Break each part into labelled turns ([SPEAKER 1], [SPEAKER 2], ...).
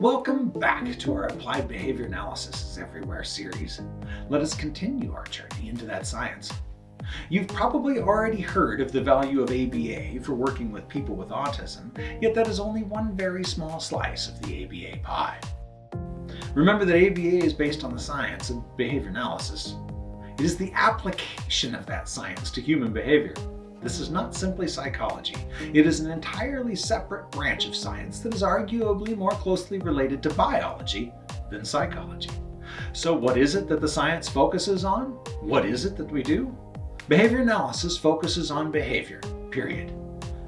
[SPEAKER 1] Welcome back to our Applied Behavior Analysis is Everywhere series. Let us continue our journey into that science. You've probably already heard of the value of ABA for working with people with autism, yet that is only one very small slice of the ABA pie. Remember that ABA is based on the science of behavior analysis. It is the application of that science to human behavior. This is not simply psychology. It is an entirely separate branch of science that is arguably more closely related to biology than psychology. So what is it that the science focuses on? What is it that we do? Behavior analysis focuses on behavior, period.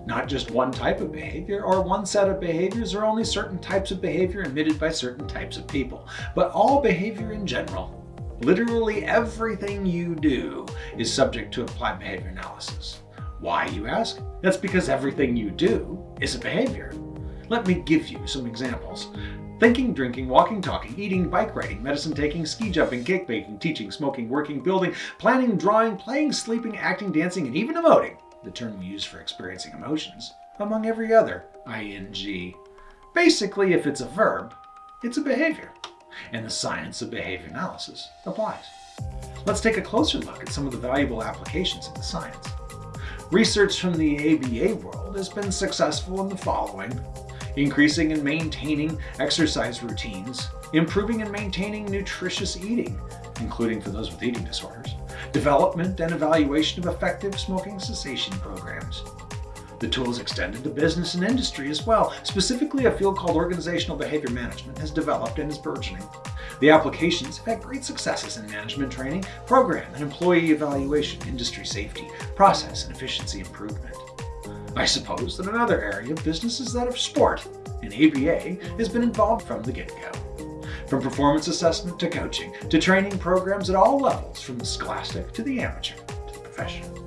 [SPEAKER 1] Not just one type of behavior or one set of behaviors or only certain types of behavior emitted by certain types of people, but all behavior in general. Literally everything you do is subject to applied behavior analysis. Why, you ask? That's because everything you do is a behavior. Let me give you some examples. Thinking, drinking, walking, talking, eating, bike riding, medicine taking, ski jumping, cake baking, teaching, smoking, working, building, planning, drawing, playing, sleeping, acting, dancing, and even emoting, the term we use for experiencing emotions, among every other ing. Basically, if it's a verb, it's a behavior, and the science of behavior analysis applies. Let's take a closer look at some of the valuable applications of the science. Research from the ABA world has been successful in the following. Increasing and maintaining exercise routines, improving and maintaining nutritious eating, including for those with eating disorders, development and evaluation of effective smoking cessation programs. The tool is extended to business and industry as well. Specifically, a field called organizational behavior management has developed and is burgeoning. The applications have had great successes in management training, program and employee evaluation, industry safety, process and efficiency improvement. I suppose that another area of business is that of sport, and ABA has been involved from the get-go. From performance assessment to coaching, to training programs at all levels, from the scholastic to the amateur to the professional.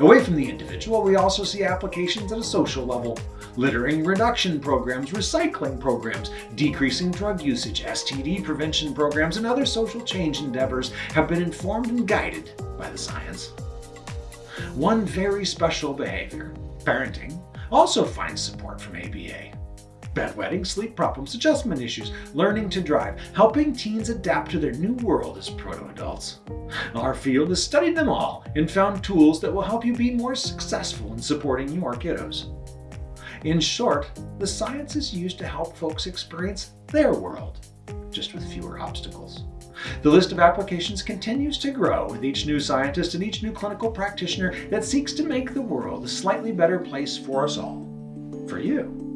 [SPEAKER 1] Away from the individual, we also see applications at a social level. Littering reduction programs, recycling programs, decreasing drug usage, STD prevention programs, and other social change endeavors have been informed and guided by the science. One very special behavior, parenting, also finds support from ABA bedwetting, sleep problems, adjustment issues, learning to drive, helping teens adapt to their new world as proto-adults. Our field has studied them all and found tools that will help you be more successful in supporting your kiddos. In short, the science is used to help folks experience their world, just with fewer obstacles. The list of applications continues to grow with each new scientist and each new clinical practitioner that seeks to make the world a slightly better place for us all. For you.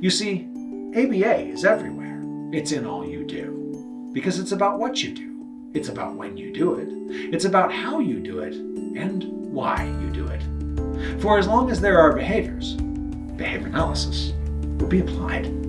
[SPEAKER 1] You see, ABA is everywhere. It's in all you do. Because it's about what you do. It's about when you do it. It's about how you do it and why you do it. For as long as there are behaviors, behavior analysis will be applied.